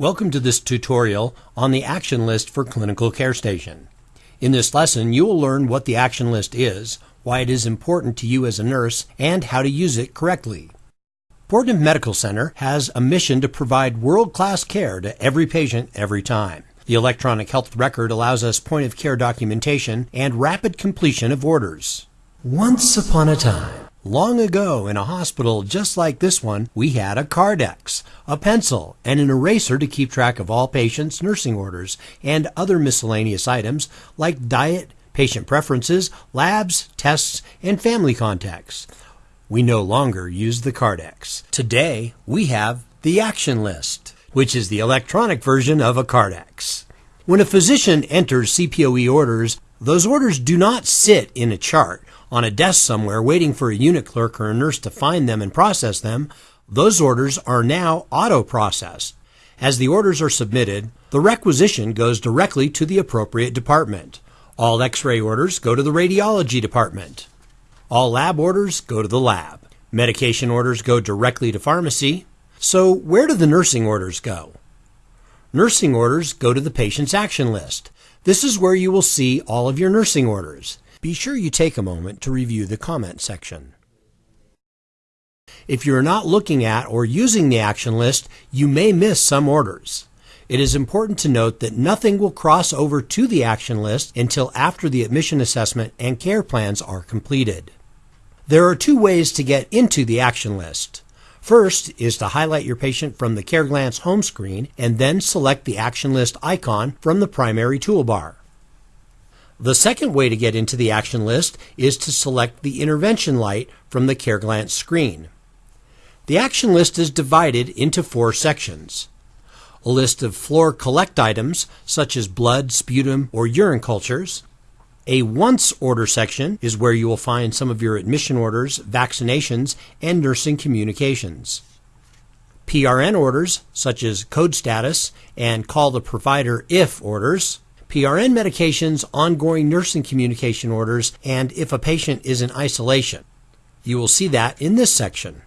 Welcome to this tutorial on the action list for Clinical Care Station. In this lesson, you will learn what the action list is, why it is important to you as a nurse, and how to use it correctly. Portland Medical Center has a mission to provide world-class care to every patient every time. The electronic health record allows us point of care documentation and rapid completion of orders. Once upon a time, Long ago, in a hospital just like this one, we had a Kardex, a pencil, and an eraser to keep track of all patients' nursing orders and other miscellaneous items like diet, patient preferences, labs, tests, and family contacts. We no longer use the Kardex. Today, we have the Action List, which is the electronic version of a Kardex. When a physician enters CPOE orders, those orders do not sit in a chart on a desk somewhere waiting for a unit clerk or a nurse to find them and process them, those orders are now auto processed. As the orders are submitted, the requisition goes directly to the appropriate department. All x ray orders go to the radiology department. All lab orders go to the lab. Medication orders go directly to pharmacy. So, where do the nursing orders go? Nursing orders go to the patient's action list. This is where you will see all of your nursing orders. Be sure you take a moment to review the comment section. If you're not looking at or using the action list, you may miss some orders. It is important to note that nothing will cross over to the action list until after the admission assessment and care plans are completed. There are two ways to get into the action list. First is to highlight your patient from the CareGlance home screen and then select the action list icon from the primary toolbar. The second way to get into the action list is to select the intervention light from the CareGlance screen. The action list is divided into four sections. A list of floor collect items such as blood, sputum, or urine cultures. A once order section is where you will find some of your admission orders, vaccinations, and nursing communications. PRN orders such as code status and call the provider if orders PRN medications, ongoing nursing communication orders, and if a patient is in isolation. You will see that in this section.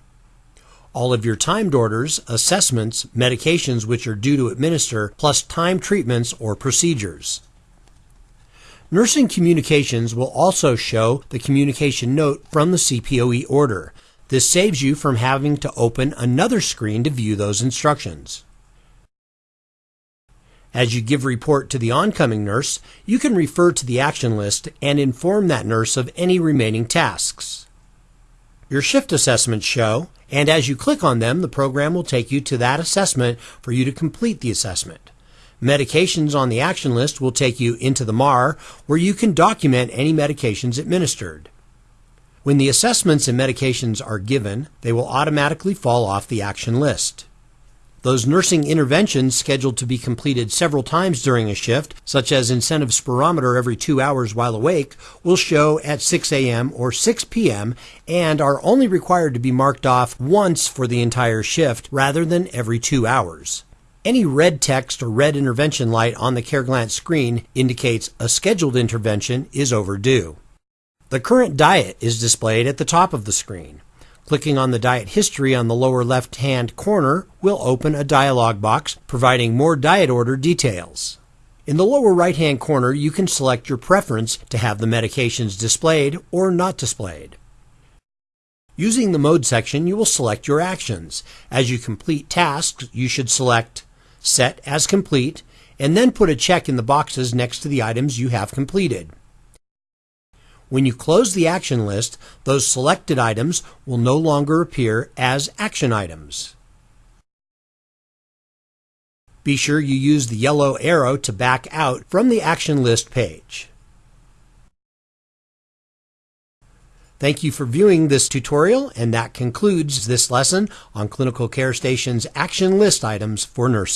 All of your timed orders, assessments, medications which are due to administer, plus time treatments or procedures. Nursing communications will also show the communication note from the CPOE order. This saves you from having to open another screen to view those instructions. As you give report to the oncoming nurse, you can refer to the action list and inform that nurse of any remaining tasks. Your shift assessments show, and as you click on them, the program will take you to that assessment for you to complete the assessment. Medications on the action list will take you into the MAR, where you can document any medications administered. When the assessments and medications are given, they will automatically fall off the action list. Those nursing interventions scheduled to be completed several times during a shift, such as incentive spirometer every two hours while awake, will show at 6 a.m. or 6 p.m. and are only required to be marked off once for the entire shift rather than every two hours. Any red text or red intervention light on the CareGlance screen indicates a scheduled intervention is overdue. The current diet is displayed at the top of the screen. Clicking on the diet history on the lower left hand corner will open a dialog box providing more diet order details. In the lower right hand corner, you can select your preference to have the medications displayed or not displayed. Using the mode section, you will select your actions. As you complete tasks, you should select Set as Complete and then put a check in the boxes next to the items you have completed. When you close the action list, those selected items will no longer appear as action items. Be sure you use the yellow arrow to back out from the action list page. Thank you for viewing this tutorial, and that concludes this lesson on Clinical Care Station's action list items for nurses.